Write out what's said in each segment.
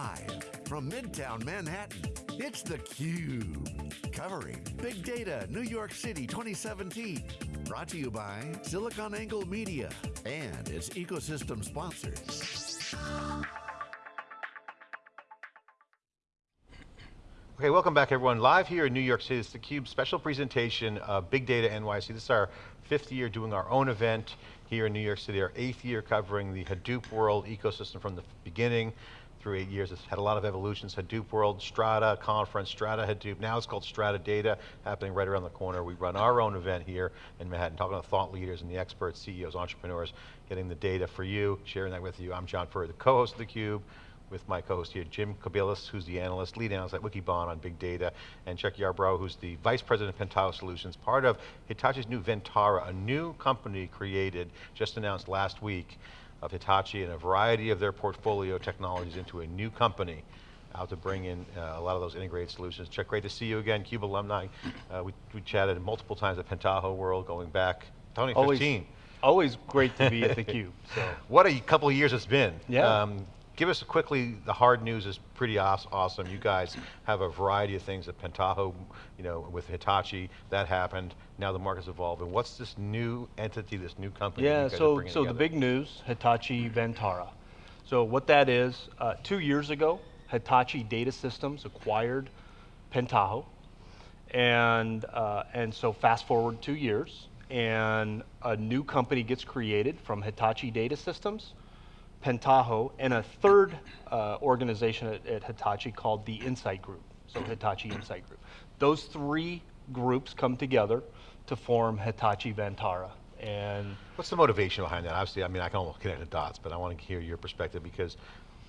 Live from Midtown Manhattan, it's theCUBE. Covering Big Data New York City 2017. Brought to you by SiliconANGLE Media and its ecosystem sponsors. Okay, welcome back everyone. Live here in New York City, it's theCUBE special presentation of Big Data NYC. This is our fifth year doing our own event here in New York City, our eighth year covering the Hadoop world ecosystem from the beginning through eight years. It's had a lot of evolutions, Hadoop World, Strata Conference, Strata Hadoop, now it's called Strata Data, happening right around the corner. We run our own event here in Manhattan, talking to thought leaders and the experts, CEOs, entrepreneurs, getting the data for you, sharing that with you. I'm John Furrier, the co-host of theCUBE, with my co-host here, Jim Kobielus, who's the analyst, lead analyst at Wikibon on big data, and Chuck Yarbrough, who's the vice president of Pentaho Solutions, part of Hitachi's new Vantara, a new company created, just announced last week, of Hitachi and a variety of their portfolio technologies into a new company out to bring in uh, a lot of those integrated solutions. Chuck, great to see you again, CUBE alumni. Uh, we, we chatted multiple times at Pentaho World going back 2015. Always, always great to be at the Cube. So. What a couple of years it's been. Yeah. Um, give us quickly, the hard news is pretty awesome. You guys have a variety of things at Pentaho, you know, with Hitachi, that happened. Now the market's evolving. What's this new entity, this new company? Yeah, so, so the big news, Hitachi Vantara. So what that is, uh, two years ago, Hitachi Data Systems acquired Pentaho. And, uh, and so fast forward two years, and a new company gets created from Hitachi Data Systems, Pentaho, and a third uh, organization at, at, Hitachi called the Insight Group, so Hitachi Insight Group. Those three groups come together to form Hitachi Vantara. And What's the motivation behind that? Obviously, I mean, I can almost connect the dots, but I want to hear your perspective because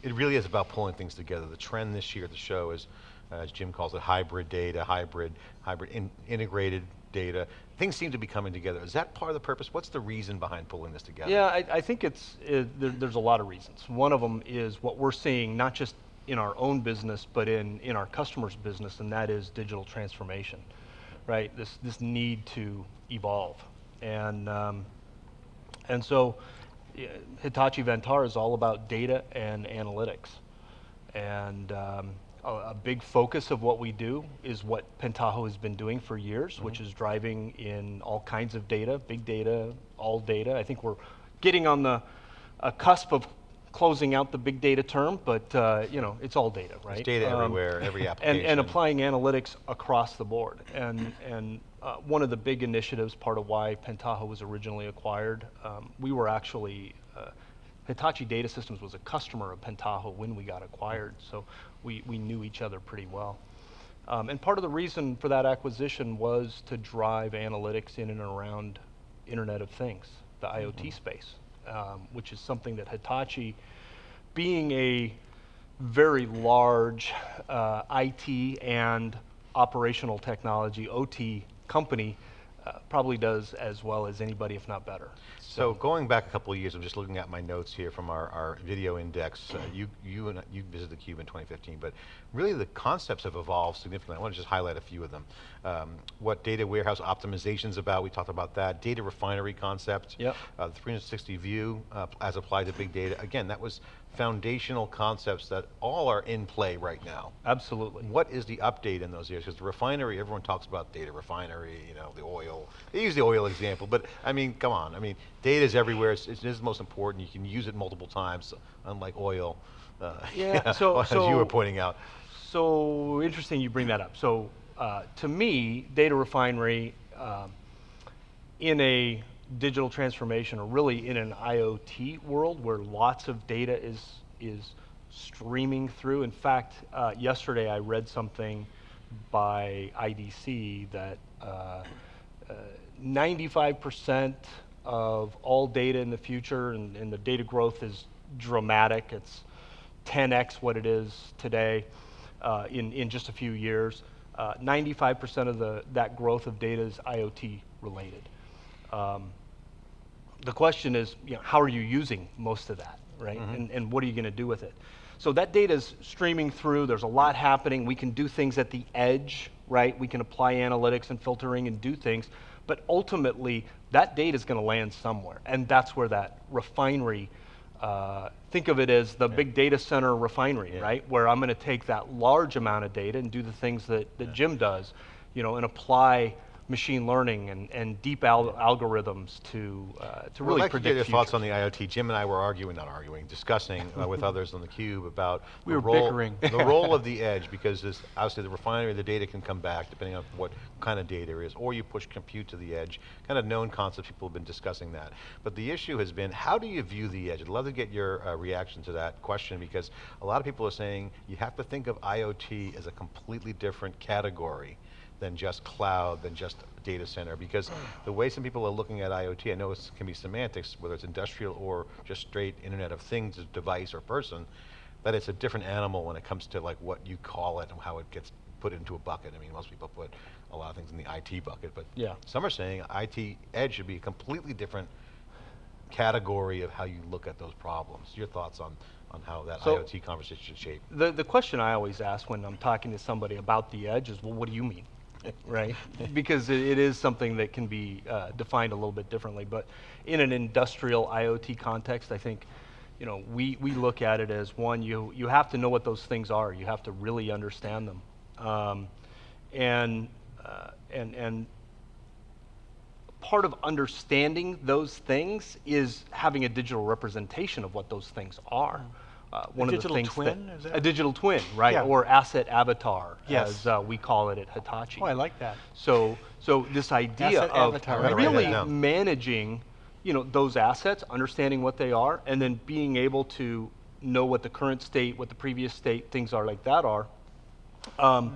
it really is about pulling things together. The trend this year at the show is, uh, as Jim calls it, hybrid data, hybrid, hybrid in, integrated data. Things seem to be coming together. Is that part of the purpose? What's the reason behind pulling this together? Yeah, I, I think it's, it, there, there's a lot of reasons. One of them is what we're seeing, not just in our own business, but in, in our customers' business, and that is digital transformation, right? This, this need to evolve. And, um, and so Hitachi Vantara is all about data and analytics. And um, a, a, big focus of what we do is what Pentaho has been doing for years, mm -hmm. which is driving in all kinds of data, big data, all data. I think we're getting on the cusp of closing out the big data term, but uh, you know, it's all data, right? It's data um, everywhere, every application. And, and, applying analytics across the board. And, and uh, one of the big initiatives, part of why Pentaho was originally acquired, um, we were actually, uh, Hitachi Data Systems was a customer of Pentaho when we got acquired, so we, we knew each other pretty well. Um, and part of the reason for that acquisition was to drive analytics in and around Internet of Things, the mm -hmm. IoT space, um, which is something that Hitachi, being a very large uh, IT and operational technology, OT company, uh, probably does as well as anybody, if not better. So, so going back a couple of years, I'm just looking at my notes here from our, our video index. Uh, you you and you visited the Cube in 2015, but really the concepts have evolved significantly. I want to just highlight a few of them. Um, what data warehouse optimization is about, we talked about that. Data refinery concept, yep. Uh, the 360 view uh, as applied to big data. Again, that was foundational concepts that all are in play right now. Absolutely. What is the update in those areas? Because the refinery, everyone talks about data refinery, you know, the oil. They use the oil example, but I mean, come on. I mean, data is everywhere. It's, it is the most important. You can use it multiple times, unlike oil. Uh, yeah, so, as so, you were pointing out. So interesting you bring that up. So uh, to me, data refinery um, in a digital transformation or really in an IoT world where lots of data is, is streaming through. In fact, uh, yesterday I read something by IDC that 95% uh, uh of all data in the future, and, and, the data growth is dramatic. It's 10x what it is today uh, in, in just a few years. 95% uh, of the, that growth of data is IoT related. Um, the question is, you know, how are you using most of that, right? Mm -hmm. And, and what are you going to do with it? So that data is streaming through, there's a lot happening, we can do things at the edge, right? We can apply analytics and filtering and do things, but ultimately, that data is going to land somewhere, and that's where that refinery uh, think of it as the big data center refinery, Yeah. right? Where I'm going to take that large amount of data and do the things that, that Jim does, you know, and apply machine learning and, and deep al- algorithms to, uh, to really I'd to predict get your thoughts on the IoT. Jim and I were arguing, not arguing, discussing uh, with others on the cube about We the were role, bickering. the role of the edge because this, obviously the refinery, the data can come back depending on what kind of data it is, or you push compute to the edge. Kind of known concepts. People have been discussing that. But the issue has been, how do you view the edge? I'd love to get your uh, reaction to that question because a lot of people are saying you have to think of IoT as a completely different category than just cloud, than just data center, because the way some people are looking at IoT, I know it can be semantics, whether it's industrial or just straight Internet of Things, device or person, that it's a different animal when it comes to like what you call it and how it gets put into a bucket. I mean, most people put a lot of things in the IT bucket, but Yeah. some are saying IT edge should be a completely different category of how you look at those problems. Your thoughts on, on how that So- IoT conversation should shape? The, the question I always ask when I'm talking to somebody about the edge is, well, what do you mean? right? Because it, it is something that can be uh, defined a little bit differently. But in an industrial IoT context, I think, you know, we, we look at it as one, you, you have to know what those things are. You have to really understand them. Um, and, uh, and, and part of understanding those things is having a digital representation of what those things are. Uh, one of the digital things twin, that- is that- a digital twin, right? Yeah. Or asset avatar, Yes. as uh, we call it at Hitachi. Oh, I like that. So, so this idea Asset of avatar. I'm gonna write that really down. managing, you know, those assets, understanding what they are, and then being able to know what the current state, what the previous state, things are like that are. Um,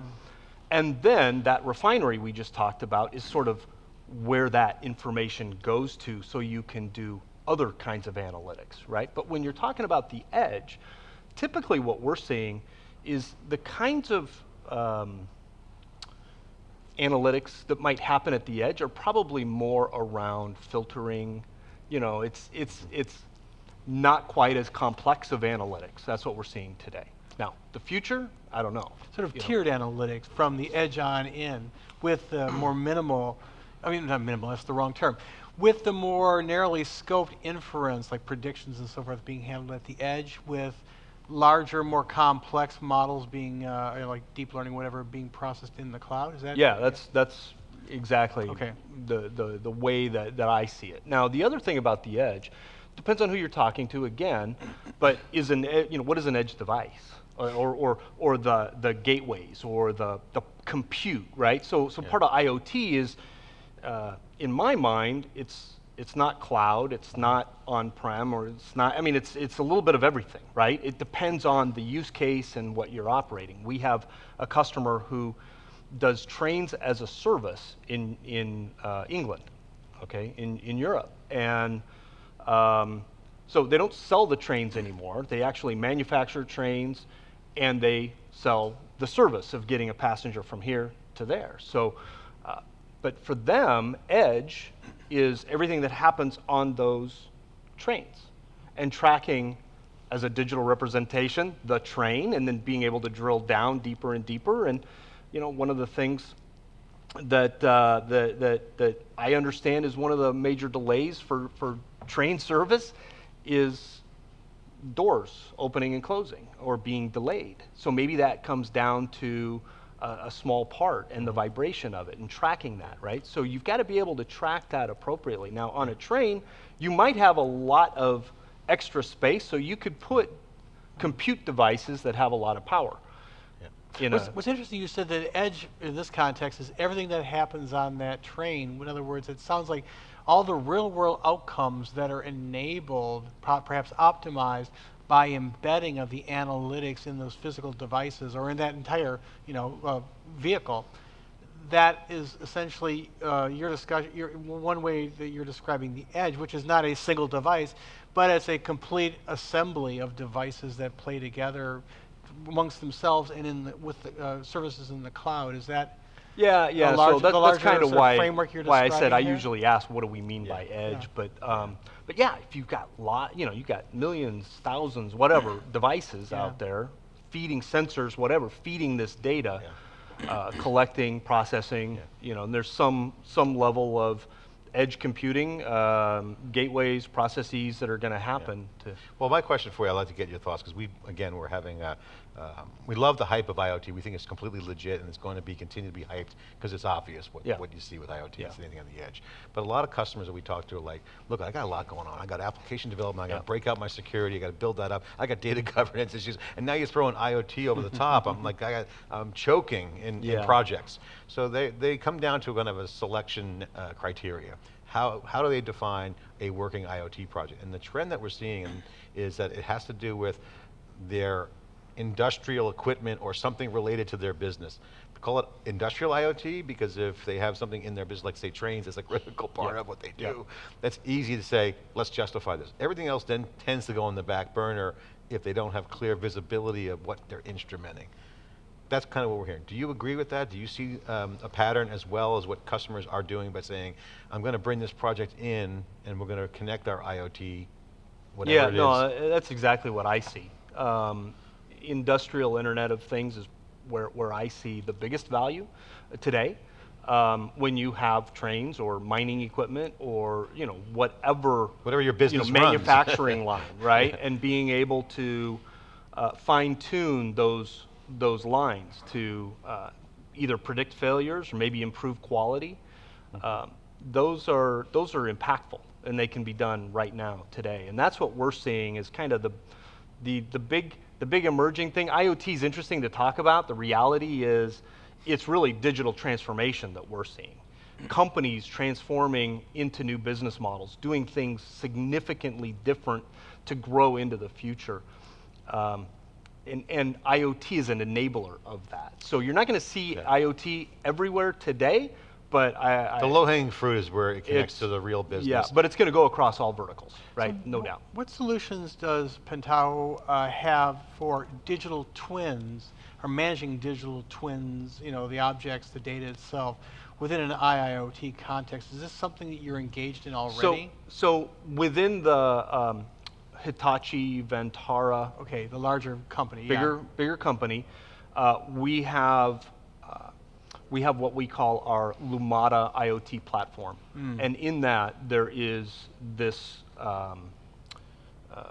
and then that refinery we just talked about is sort of where that information goes to so you can do other kinds of analytics, right? But when you're talking about the edge, typically what we're seeing is the kinds of um, analytics that might happen at the edge are probably more around filtering. You know, it's, it's, it's not quite as complex of analytics. That's what we're seeing today. Now, the future, I don't know. Sort of you know. tiered analytics from the edge on in with the more minimal, I mean, not minimal, that's the wrong term, with the more narrowly scoped inference, like predictions and so forth, being handled at the edge with larger, more complex models being, uh, like deep learning, whatever, being processed in the cloud? Is that? Yeah, that's that's exactly Okay. the, the the way that, that I see it. Now, the other thing about the edge depends on who you're talking to again, but is an e- you know what is an edge device or or or, or the the gateways or the the compute, right? So so part of IoT is uh, in my mind, it's it's not cloud, it's not on-prem, or it's not. I mean, it's it's a little bit of everything, right? It depends on the use case and what you're operating. We have a customer who does trains as a service in in uh, England, okay, in in Europe, and um, so they don't sell the trains anymore. They actually manufacture trains, and they sell the service of getting a passenger from here to there. So, uh, but for them, edge is everything that happens on those trains, and tracking as a digital representation the train, and then being able to drill down deeper and deeper. And you know, one of the things that, uh, that, that, that I understand is one of the major delays for, for train service is doors opening and closing or being delayed. So maybe that comes down to a, a small part and the vibration of it and tracking that, right? So you've got to be able to track that appropriately. Now, on a train, you might have a lot of extra space, so you could put compute devices that have a lot of power. In What's, what's interesting, you said that edge in this context is everything that happens on that train. In other words, it sounds like all the real world outcomes that are enabled, perhaps optimized by embedding of the analytics in those physical devices or in that entire, you know, uh, vehicle. That is essentially uh, your discussion. Your, one way that you're describing the edge, which is not a single device, but it's a complete assembly of devices that play together amongst themselves and in the, with the, uh, services in the cloud. Is that Yeah, yeah. large- so that, that's kind of why why I said I here? usually ask, what do we mean by edge? Yeah. But um, but yeah, if you've got lot, you know, you've got millions, thousands, whatever devices Yeah. out there feeding sensors, whatever, feeding this data, uh, collecting, processing. You know, and there's some some level of edge computing, um, gateways, processes that are going to happen to. Well, my question for you, I'd like to get your thoughts, because we, again, we're having, a, um, we love the hype of IoT. We think it's completely legit and it's going to be, continue to be hyped, because it's obvious what, Yeah. what you see with IoT, Yeah. it's anything on the edge. But a lot of customers that we talk to are like, look, I got a lot going on. I got application development, I got to Yeah. break out my security, I got to build that up. I got data governance issues, and now you're throwing IoT over the top. I'm like, I got, I'm choking in, in projects. So they, they come down to kind of a selection uh, criteria. How, how do they define a working IoT project? And the trend that we're seeing is that it has to do with their industrial equipment or something related to their business. We call it industrial IoT because if they have something in their business, like say trains, it's a critical part Yeah. of what they do. Yeah. That's easy to say, let's justify this. Everything else then tends to go on the back burner if they don't have clear visibility of what they're instrumenting. That's kind of what we're hearing. Do you agree with that? Do you see um, a pattern as well as what customers are doing by saying, I'm going to bring this project in and we're going to connect our IoT, whatever yeah, it is? no, uh, that's exactly what I see. Um, industrial Internet of Things is where, where I see the biggest value uh, today. Um, when you have trains or mining equipment or you know whatever Whatever your you business know, manufacturing line, right? And being able to uh, fine tune those those lines to uh, either predict failures or maybe improve quality. Um, those are those are impactful, and they can be done right now today. And that's what we're seeing is kind of the the the big the big emerging thing. IoT is interesting to talk about. The reality is, it's really digital transformation that we're seeing companies transforming into new business models, doing things significantly different to grow into the future. Um, and, and IoT is an enabler of that. So you're not going to see Yeah. IoT everywhere today, but I, I The low-hanging fruit is where it connects to the real business. yeah, but it's going to go across all verticals, right? no doubt. What solutions does Pentaho uh, have for digital twins, or managing digital twins, you know, the objects, the data itself, within an IIoT context? Is this something that you're engaged in already? So, so within the um, Hitachi Vantara okay, the larger company, yeah. bigger bigger company, uh, we have we have what we call our Lumada IoT platform, Hmm. and in that there is this um, uh,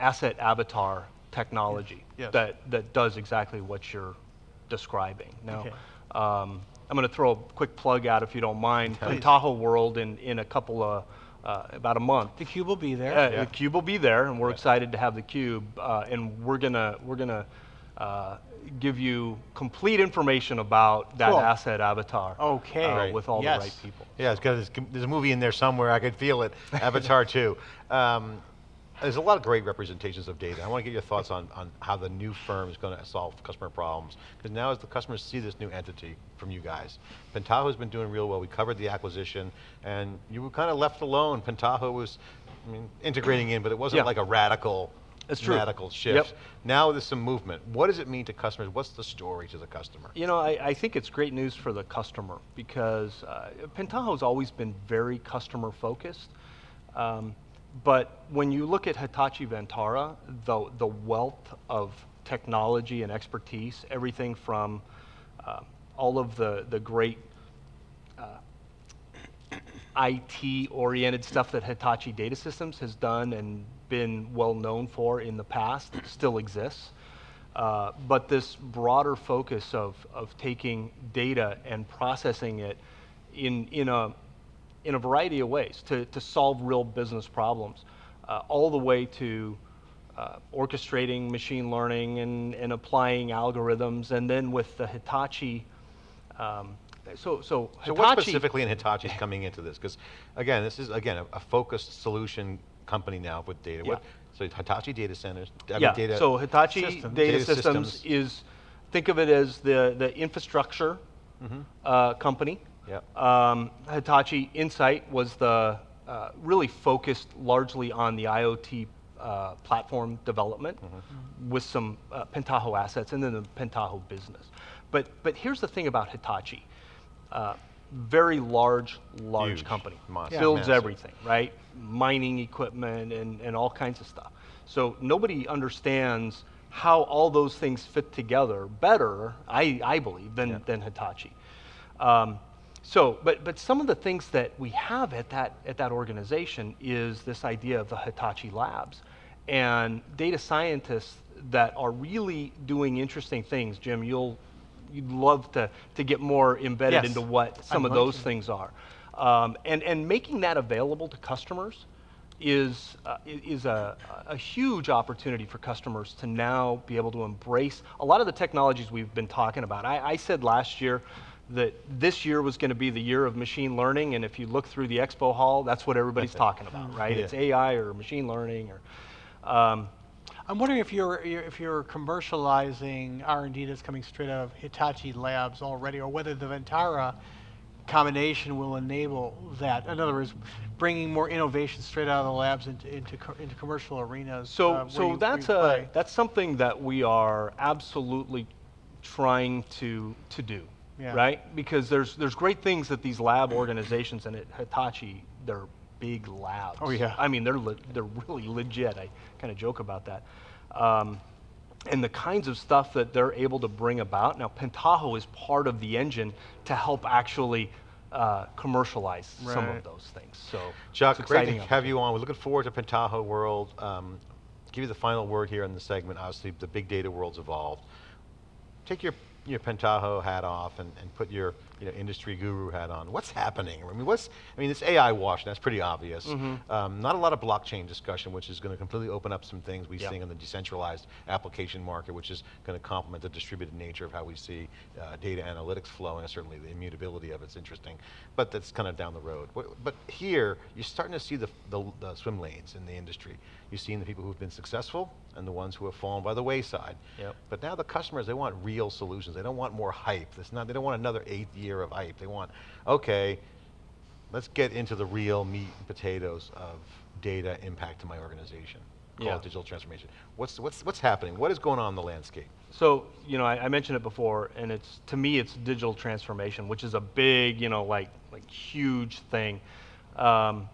asset avatar technology Yes. that that does exactly what you're describing. Now. Okay. Um, I'm going to throw a quick plug out if you don't mind. Pentaho World in, in a couple of, uh, about a month. The cube will be there. Uh, Yeah. The cube will be there, and we're excited to have the cube, uh, and we're gonna we're gonna uh, give you complete information about that Cool. asset avatar. Okay. uh, Right. with all Yes. the right people. Yeah, it's got this, there's a movie in there somewhere. I could feel it. Avatar 2. Um, there's a lot of great representations of data. I want to get your thoughts on, on how the new firm is going to solve customer problems. Because now as the customers see this new entity from you guys, Pentaho has been doing real well. We covered the acquisition and you were kind of left alone. Pentaho was I mean, integrating in, but it wasn't Yeah. like a radical, That's true. radical shift. Yep. Now there's some movement. What does it mean to customers? What's the story to the customer? You know, I, I think it's great news for the customer because uh, Pentaho's always been very customer focused. Um, but when you look at Hitachi Vantara, the, the wealth of technology and expertise, everything from uh, all of the, the great IT oriented stuff that Hitachi Data Systems has done and been well known for in the past still exists. Uh, but this broader focus of, of taking data and processing it in, in, a, in a variety of ways to, to solve real business problems, uh, all the way to uh, orchestrating machine learning and, and applying algorithms. And then with the Hitachi, um, so, so, So what specifically in Hitachi is coming into this? Because again, this is again a, a focused solution company now with data. What, so Hitachi data centers. I mean, yeah. data, so Hitachi Systems. Data, Data Systems, Systems. is think of it as the the infrastructure uh, company. Yep. Um, Hitachi Insight was the uh, really focused largely on the IoT uh, platform development with some uh, Pentaho assets and then the Pentaho business. But but here's the thing about Hitachi. Uh, very large, large Huge. company. Monster. Builds Massive. everything, right? Mining equipment and, and all kinds of stuff. So nobody understands how all those things fit together better, I, I believe, than, than Hitachi. Um, So, but, but some of the things that we have at that, at that organization is this idea of the Hitachi Labs and data scientists that are really doing interesting things. Jim, you'll, you'd love to, to get more embedded Yes, into what some I'd of those to. things are. Um, and, and making that available to customers is, uh, is a, a huge opportunity for customers to now be able to embrace a lot of the technologies we've been talking about. I, I said last year that this year was going to be the year of machine learning, and if you look through the expo hall, that's what everybody's talking about, right? Yeah. It's AI or machine learning or. Um, I'm wondering if you're you're- if you're commercializing R&D that's coming straight out of Hitachi Labs already, or whether the Vantara combination will enable that. In other words, bringing more innovation straight out of the labs into into, co- into commercial arenas. So, uh, so you- that's a that's something that we are absolutely trying to to do, Yeah. right? Because there's there's great things that these lab organizations and at Hitachi they're big labs. Oh, yeah. I mean they're they're really legit. I kind of joke about that. Um, and the kinds of stuff that they're able to bring about. Now, Pentaho is part of the engine to help actually uh, commercialize some of those things. So, Chuck, great to have you on. We're looking forward to Pentaho World. Um, give you the final word here in the segment. Obviously, the big data world's evolved. Take your your Pentaho hat off and, and put your you know industry guru hat on. What's happening? I mean, what's I mean, it's AI wash, That's pretty obvious. Mm-hmm. Um, not a lot of blockchain discussion, which is going to completely open up some things we Yep. see in the decentralized application market, which is going to complement the distributed nature of how we see uh, data analytics flowing. And certainly, the immutability of it's interesting, but that's kind of down the road. But here, you're starting to see the, the, the swim lanes in the industry. You've seen the people who've been successful and the ones who have fallen by the wayside. Yep. But now the customers, they want real solutions. They don't want more hype. It's not, they don't want another eighth year of hype. They want, okay, let's get into the real meat and potatoes of data impact to my organization. Call Yeah. digital transformation. What's, what's, what's happening? What is going on in the landscape? So, you know, I, I mentioned it before, and it's to me, it's digital transformation, which is a big, you know, like like huge thing. Um,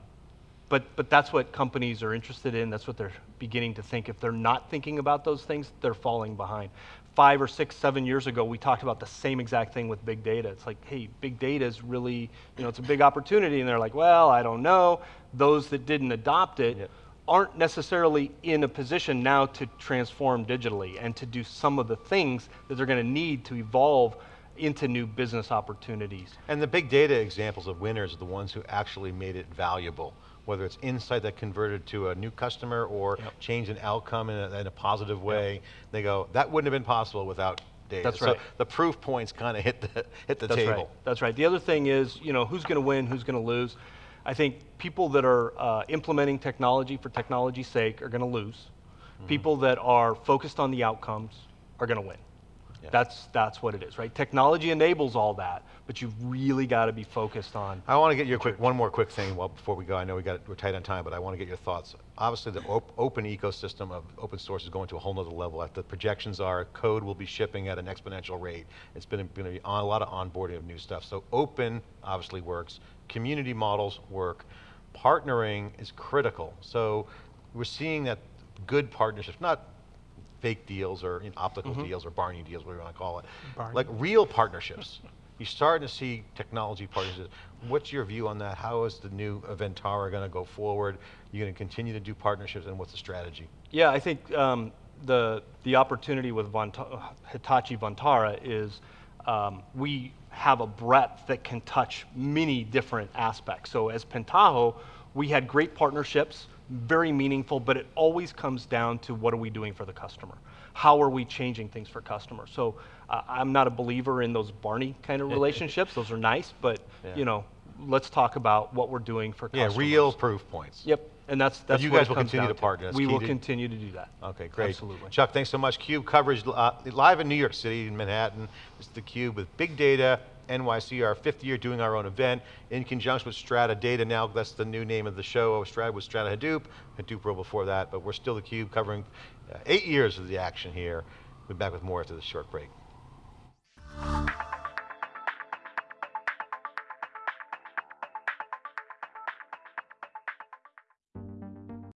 but but that's what companies are interested in. That's what they're beginning to think. If they're not thinking about those things, they're falling behind. Five or six, seven years ago, we talked about the same exact thing with big data. It's like, hey, big data is really, you know, it's a big opportunity, and they're like, well, I don't know. Those that didn't adopt it aren't necessarily in a position now to transform digitally and to do some of the things that they're going to need to evolve into new business opportunities. And the big data examples of winners are the ones who actually made it valuable, whether it's insight that converted to a new customer or Yep. changed an outcome in a, in a positive way. They go, that wouldn't have been possible without data. That's so right. the proof points kind of hit the, hit the That's table. right. That's right. The other thing is, you know, who's going to win, who's going to lose. I think people that are uh, implementing technology for technology's sake are going to lose. Mm-hmm. People that are focused on the outcomes are going to win. Yeah. That's that's what it is, right? Technology enables all that, but you've really got to be focused on. I want to get your quick, one more quick thing well, before we go. I know we got, we're tight on time, but I want to get your thoughts. Obviously, the op- open ecosystem of open source is going to a whole nother level. The projections are code will be shipping at an exponential rate. It's been going to be on, a lot of onboarding of new stuff. So open obviously works. Community models work. Partnering is critical. So we're seeing that good partnerships, not fake deals or you know, optical deals or Barney deals, whatever you want to call it. Barney. Like real partnerships. You're starting to see technology partnerships. What's your view on that? How is the new Aventara going to go forward? You're going to continue to do partnerships, and what's the strategy? Yeah, I think um, the the opportunity with Vanta- Hitachi Vantara is um, we have a breadth that can touch many different aspects. So as Pentaho, we had great partnerships, very meaningful, but it always comes down to what are we doing for the customer? How are we changing things for customers? So uh, I'm not a believer in those Barney kind of relationships. Those are nice, but Yeah. you know, let's talk about what we're doing for Yeah, customers. Yeah, real proof points. Yep, and that's that's you what guys will continue to partner. That's We will to- continue to do that. Okay, great. Absolutely. Chuck, thanks so much. Cube coverage uh, live in New York City, in Manhattan. This is theCUBE with Big Data NYC, our fifth year doing our own event in conjunction with Strata Data now, that's the new name of the show. Strata was Strata Hadoop, Hadoop World before that, but we're still theCUBE covering uh, eight years of the action here. We'll be back with more after this short break.